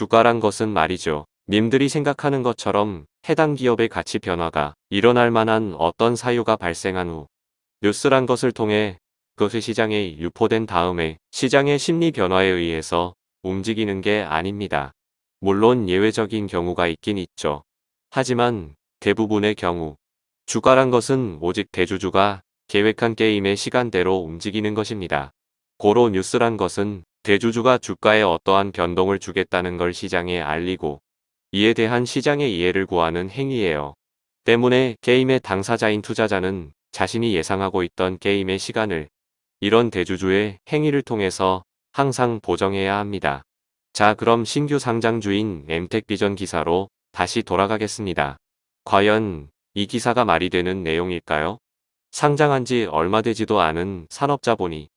주가란 것은 말이죠. 님들이 생각하는 것처럼 해당 기업의 가치 변화가 일어날 만한 어떤 사유가 발생한 후 뉴스란 것을 통해 그것이 시장에 유포된 다음에 시장의 심리 변화에 의해서 움직이는 게 아닙니다. 물론 예외적인 경우가 있긴 있죠. 하지만 대부분의 경우 주가란 것은 오직 대주주가 계획한 게임의 시간대로 움직이는 것입니다. 고로 뉴스란 것은 대주주가 주가에 어떠한 변동을 주겠다는 걸 시장에 알리고 이에 대한 시장의 이해를 구하는 행위예요. 때문에 게임의 당사자인 투자자는 자신이 예상하고 있던 게임의 시간을 이런 대주주의 행위를 통해서 항상 보정해야 합니다. 자 그럼 신규 상장주인 엠텍비전 기사로 다시 돌아가겠습니다. 과연 이 기사가 말이 되는 내용일까요? 상장한 지 얼마 되지도 않은 산업자본이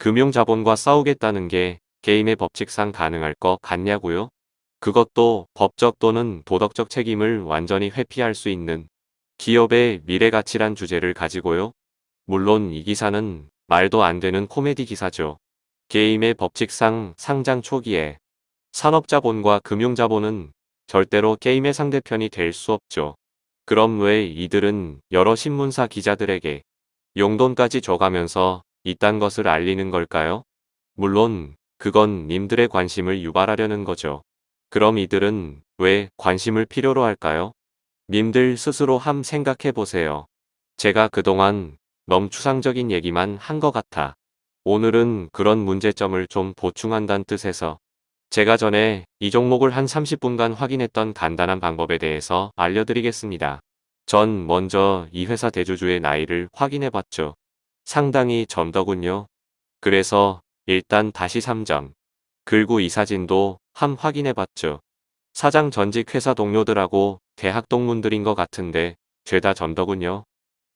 금융자본과 싸우겠다는 게 게임의 법칙상 가능할 것 같냐고요? 그것도 법적 또는 도덕적 책임을 완전히 회피할 수 있는 기업의 미래가치란 주제를 가지고요. 물론 이 기사는 말도 안 되는 코미디 기사죠. 게임의 법칙상 상장 초기에 산업자본과 금융자본은 절대로 게임의 상대편이 될 수 없죠. 그럼 왜 이들은 여러 신문사 기자들에게 용돈까지 줘가면서 이딴 것을 알리는 걸까요? 물론 그건 님들의 관심을 유발하려는 거죠. 그럼 이들은 왜 관심을 필요로 할까요? 님들 스스로 함 생각해 보세요. 제가 그동안 너무 추상적인 얘기만 한 것 같아. 오늘은 그런 문제점을 좀 보충한다는 뜻에서 제가 전에 이 종목을 한 30분간 확인했던 간단한 방법에 대해서 알려드리겠습니다. 전 먼저 이 회사 대주주의 나이를 확인해 봤죠. 상당히 젊더군요. 그래서 일단 다시 3점. 그리고 이 사진도 함 확인해 봤죠. 사장 전직 회사 동료들하고 대학 동문들인 것 같은데 죄다 젊더군요.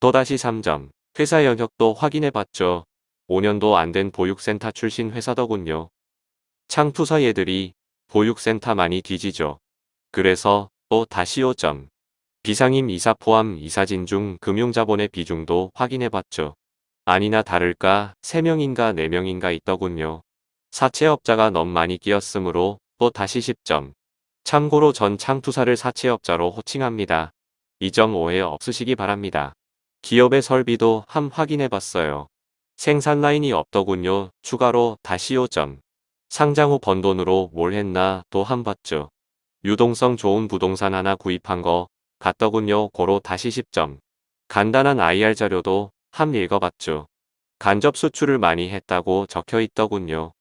또다시 3점. 회사 영역도 확인해 봤죠. 5년도 안 된 보육센터 출신 회사더군요. 창투사 얘들이 보육센터 많이 뒤지죠. 그래서 또 다시 5점. 비상임 이사 포함 이사진 중 금융자본의 비중도 확인해 봤죠. 아니나 다를까 3명인가 4명인가 있더군요. 사채업자가 너무 많이 끼었으므로 또 다시 10점. 참고로 전 창투사를 사채업자로 호칭합니다. 이 점 오해 없으시기 바랍니다. 기업의 설비도 함 확인해 봤어요. 생산 라인이 없더군요. 추가로 다시 5점. 상장 후 번 돈으로 뭘 했나 또 한 봤죠. 유동성 좋은 부동산 하나 구입한 거 같더군요. 고로 다시 10점. 간단한 IR 자료도 함 읽어봤죠. 간접 수출을 많이 했다고 적혀 있더군요.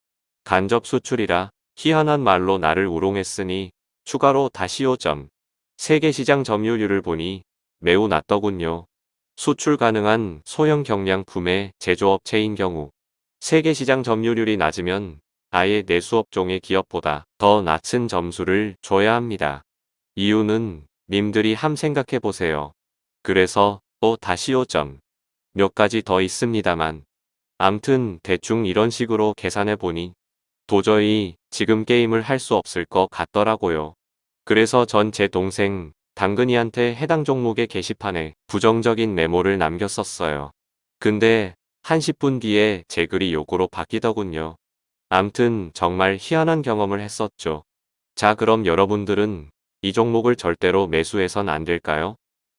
간접 수출이라 희한한 말로 나를 우롱했으니 추가로 다시 5점. 세계 시장 점유율을 보니 매우 낮더군요. 수출 가능한 소형 경량품의 제조업체인 경우 세계 시장 점유율이 낮으면 아예 내수업종의 기업보다 더 낮은 점수를 줘야 합니다. 이유는 님들이 함 생각해 보세요. 그래서 또 다시 5점. 몇 가지 더 있습니다만 암튼 대충 이런 식으로 계산해 보니 도저히 지금 게임을 할 수 없을 것 같더라고요. 그래서 전 제 동생 당근이한테 해당 종목의 게시판에 부정적인 메모를 남겼었어요. 근데 한 10분 뒤에 제 글이 요거로 바뀌더군요. 암튼 정말 희한한 경험을 했었죠. 자 그럼 여러분들은 이 종목을 절대로 매수해선 안 될까요?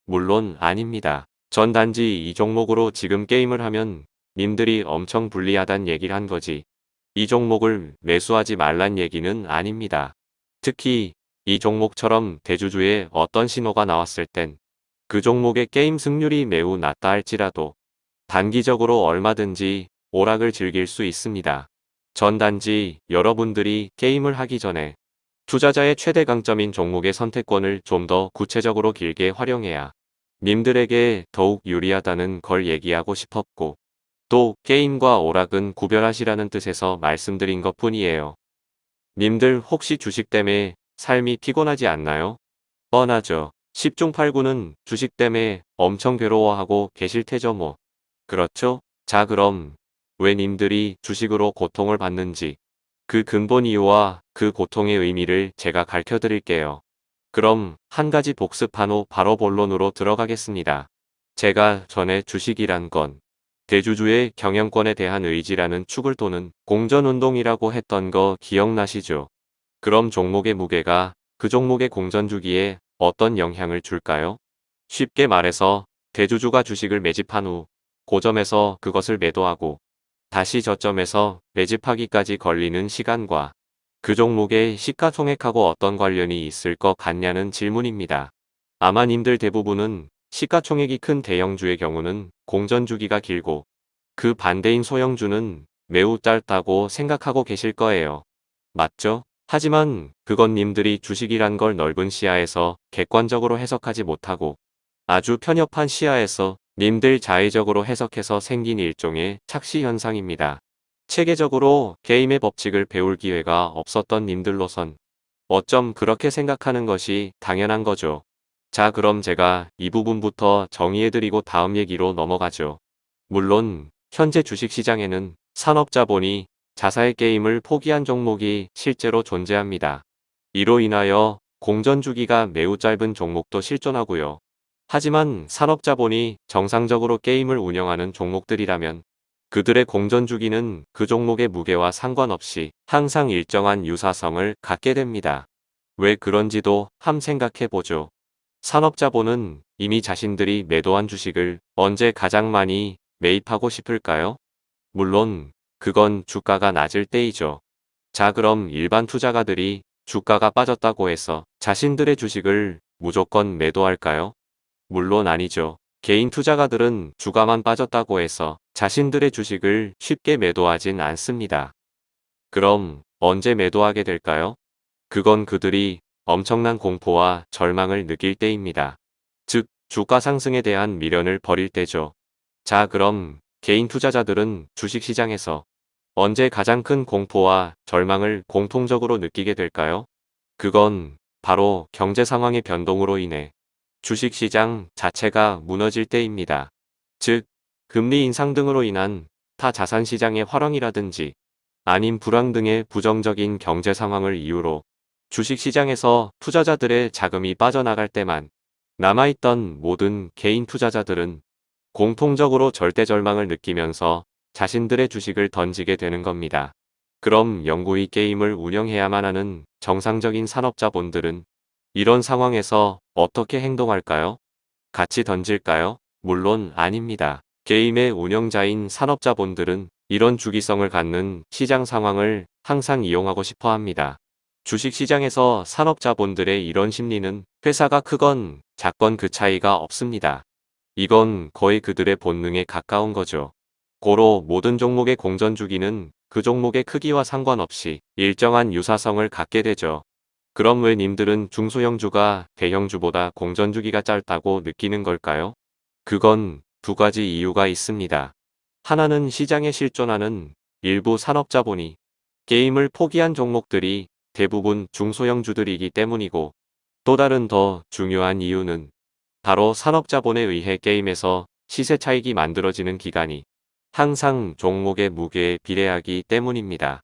물론 아닙니다. 전 단지 이 종목으로 지금 게임을 하면 님들이 엄청 불리하단 얘기를 한 거지. 이 종목을 매수하지 말란 얘기는 아닙니다. 특히 이 종목처럼 대주주의 어떤 신호가 나왔을 땐 그 종목의 게임 승률이 매우 낮다 할지라도 단기적으로 얼마든지 오락을 즐길 수 있습니다. 전 단지 여러분들이 게임을 하기 전에 투자자의 최대 강점인 종목의 선택권을 좀 더 구체적으로 길게 활용해야 님들에게 더욱 유리하다는 걸 얘기하고 싶었고 또 게임과 오락은 구별하시라는 뜻에서 말씀드린 것 뿐이에요. 님들 혹시 주식 때문에 삶이 피곤하지 않나요? 뻔하죠. 10중 8구는 주식 때문에 엄청 괴로워하고 계실 테죠 뭐. 그렇죠? 자 그럼 왜 님들이 주식으로 고통을 받는지 그 근본 이유와 그 고통의 의미를 제가 가르쳐 드릴게요. 그럼 한 가지 복습한 후 바로 본론으로 들어가겠습니다. 제가 전에 주식이란 건 대주주의 경영권에 대한 의지라는 축을 도는 공전운동이라고 했던 거 기억나시죠? 그럼 종목의 무게가 그 종목의 공전 주기에 어떤 영향을 줄까요? 쉽게 말해서 대주주가 주식을 매집한 후 고점에서 그것을 매도하고 다시 저점에서 매집하기까지 걸리는 시간과 그 종목의 시가총액하고 어떤 관련이 있을 것 같냐는 질문입니다. 아마 님들 대부분은 시가총액이 큰 대형주의 경우는 공전주기가 길고 그 반대인 소형주는 매우 짧다고 생각하고 계실 거예요. 맞죠? 하지만 그건 님들이 주식이란 걸 넓은 시야에서 객관적으로 해석하지 못하고 아주 편협한 시야에서 님들 자의적으로 해석해서 생긴 일종의 착시 현상입니다. 체계적으로 게임의 법칙을 배울 기회가 없었던 님들로선 어쩜 그렇게 생각하는 것이 당연한 거죠. 자 그럼 제가 이 부분부터 정의해드리고 다음 얘기로 넘어가죠. 물론 현재 주식시장에는 산업자본이 자사의 게임을 포기한 종목이 실제로 존재합니다. 이로 인하여 공전 주기가 매우 짧은 종목도 실존하고요. 하지만 산업자본이 정상적으로 게임을 운영하는 종목들이라면 그들의 공전주기는 그 종목의 무게와 상관없이 항상 일정한 유사성을 갖게 됩니다. 왜 그런지도 함 생각해보죠. 산업자본은 이미 자신들이 매도한 주식을 언제 가장 많이 매입하고 싶을까요? 물론 그건 주가가 낮을 때이죠. 자 그럼 일반 투자가들이 주가가 빠졌다고 해서 자신들의 주식을 무조건 매도할까요? 물론 아니죠. 개인 투자가들은 주가만 빠졌다고 해서 자신들의 주식을 쉽게 매도하진 않습니다. 그럼 언제 매도하게 될까요? 그건 그들이 엄청난 공포와 절망을 느낄 때입니다. 즉, 주가 상승에 대한 미련을 버릴 때죠. 자 그럼 개인 투자자들은 주식시장에서 언제 가장 큰 공포와 절망을 공통적으로 느끼게 될까요? 그건 바로 경제 상황의 변동으로 인해 주식시장 자체가 무너질 때입니다. 즉, 금리 인상 등으로 인한 타 자산시장의 활황이라든지 아닌 불황 등의 부정적인 경제 상황을 이유로 주식시장에서 투자자들의 자금이 빠져나갈 때만 남아있던 모든 개인 투자자들은 공통적으로 절대 절망을 느끼면서 자신들의 주식을 던지게 되는 겁니다. 그럼 영구히 게임을 운영해야만 하는 정상적인 산업자본들은 이런 상황에서 어떻게 행동할까요? 같이 던질까요? 물론 아닙니다. 게임의 운영자인 산업자본들은 이런 주기성을 갖는 시장 상황을 항상 이용하고 싶어 합니다. 주식시장에서 산업자본들의 이런 심리는 회사가 크건 작건 그 차이가 없습니다. 이건 거의 그들의 본능에 가까운 거죠. 고로 모든 종목의 공전 주기는 그 종목의 크기와 상관없이 일정한 유사성을 갖게 되죠. 그럼 왜 님들은 중소형주가 대형주보다 공전주기가 짧다고 느끼는 걸까요? 그건 두 가지 이유가 있습니다. 하나는 시장에 실존하는 일부 산업자본이 게임을 포기한 종목들이 대부분 중소형주들이기 때문이고 또 다른 더 중요한 이유는 바로 산업자본에 의해 게임에서 시세 차익이 만들어지는 기간이 항상 종목의 무게에 비례하기 때문입니다.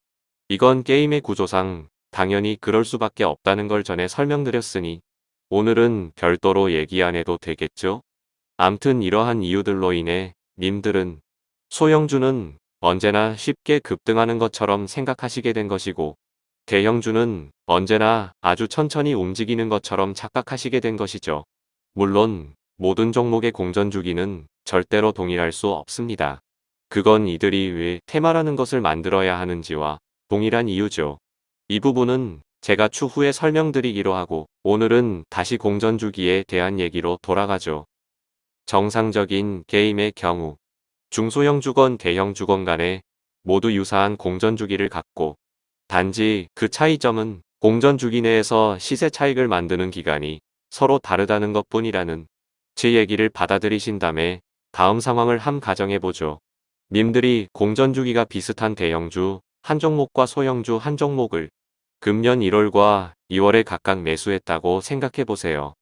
이건 게임의 구조상 당연히 그럴 수밖에 없다는 걸 전에 설명드렸으니 오늘은 별도로 얘기 안 해도 되겠죠? 암튼 이러한 이유들로 인해 님들은 소형주는 언제나 쉽게 급등하는 것처럼 생각하시게 된 것이고 대형주는 언제나 아주 천천히 움직이는 것처럼 착각하시게 된 것이죠. 물론 모든 종목의 공전 주기는 절대로 동일할 수 없습니다. 그건 이들이 왜 테마라는 것을 만들어야 하는지와 동일한 이유죠. 이 부분은 제가 추후에 설명드리기로 하고 오늘은 다시 공전 주기에 대한 얘기로 돌아가죠. 정상적인 게임의 경우 중소형 주건 대형 주건 간에 모두 유사한 공전 주기를 갖고 단지 그 차이점은 공전 주기 내에서 시세 차익을 만드는 기간이 서로 다르다는 것 뿐이라는 제 얘기를 받아들이신 다음에 다음 상황을 함 가정해보죠. 님들이 공전 주기가 비슷한 대형주 한 종목과 소형주 한 종목을 금년 1월과 2월에 각각 매수했다고 생각해보세요.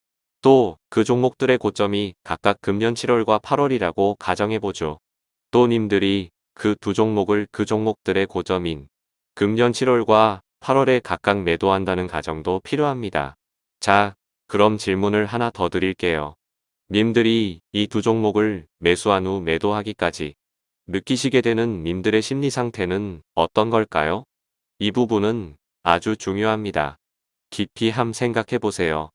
또 그 종목들의 고점이 각각 금년 7월과 8월이라고 가정해보죠. 또 님들이 그 두 종목을 그 종목들의 고점인 금년 7월과 8월에 각각 매도한다는 가정도 필요합니다. 자, 그럼 질문을 하나 더 드릴게요. 님들이 이 두 종목을 매수한 후 매도하기까지 느끼시게 되는 님들의 심리 상태는 어떤 걸까요? 이 부분은 아주 중요합니다. 깊이 함 생각해 보세요.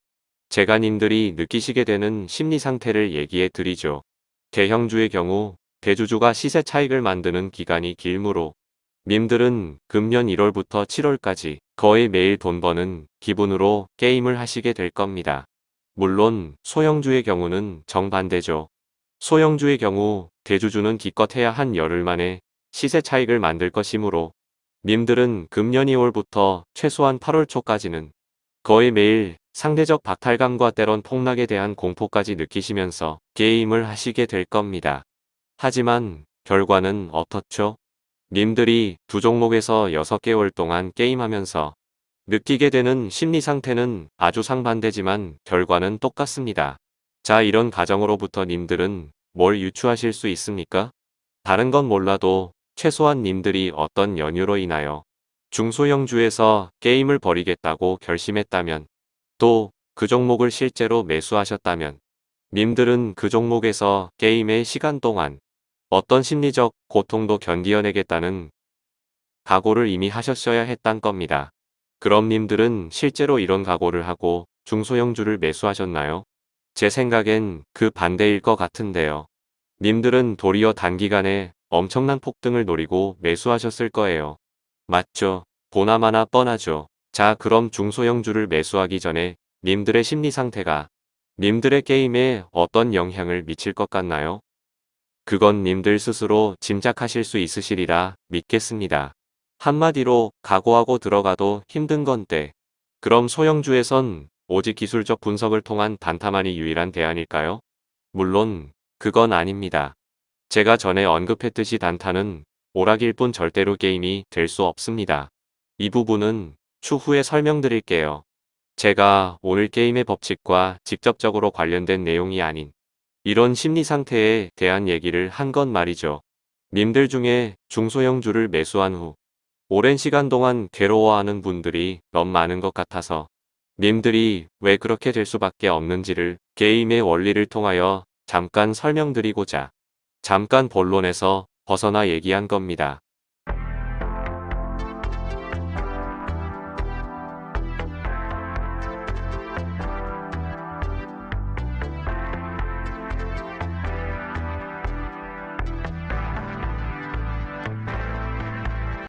제가 님들이 느끼시게 되는 심리 상태를 얘기해 드리죠. 대형주의 경우 대주주가 시세 차익을 만드는 기간이 길므로 님들은 금년 1월부터 7월까지 거의 매일 돈 버는 기분으로 게임을 하시게 될 겁니다. 물론 소형주의 경우는 정반대죠. 소형주의 경우 대주주는 기껏해야 한 열흘 만에 시세 차익을 만들 것이므로 님들은 금년 2월부터 최소한 8월 초까지는 거의 매일 상대적 박탈감과 때론 폭락에 대한 공포까지 느끼시면서 게임을 하시게 될 겁니다. 하지만 결과는 어떻죠? 님들이 두 종목에서 6개월 동안 게임하면서 느끼게 되는 심리 상태는 아주 상반되지만 결과는 똑같습니다. 자 이런 가정으로부터 님들은 뭘 유추하실 수 있습니까? 다른 건 몰라도 최소한 님들이 어떤 연유로 인하여 중소형주에서 게임을 버리겠다고 결심했다면 또 그 종목을 실제로 매수하셨다면 님들은 그 종목에서 게임의 시간 동안 어떤 심리적 고통도 견디어내겠다는 각오를 이미 하셨어야 했단 겁니다. 그럼 님들은 실제로 이런 각오를 하고 중소형주를 매수하셨나요? 제 생각엔 그 반대일 것 같은데요. 님들은 도리어 단기간에 엄청난 폭등을 노리고 매수하셨을 거예요. 맞죠? 보나마나 뻔하죠. 자 그럼 중소형주를 매수하기 전에 님들의 심리 상태가 님들의 게임에 어떤 영향을 미칠 것 같나요? 그건 님들 스스로 짐작하실 수 있으시리라 믿겠습니다. 한마디로 각오하고 들어가도 힘든 건데 그럼 소형주에선 오직 기술적 분석을 통한 단타만이 유일한 대안일까요? 물론 그건 아닙니다. 제가 전에 언급했듯이 단타는 오락일 뿐 절대로 게임이 될 수 없습니다. 이 부분은 추후에 설명드릴게요. 제가 오늘 게임의 법칙과 직접적으로 관련된 내용이 아닌 이런 심리 상태에 대한 얘기를 한 건 말이죠. 님들 중에 중소형주를 매수한 후 오랜 시간 동안 괴로워하는 분들이 너무 많은 것 같아서 님들이 왜 그렇게 될 수밖에 없는지를 게임의 원리를 통하여 잠깐 설명드리고자 잠깐 본론에서 벗어나 얘기한 겁니다.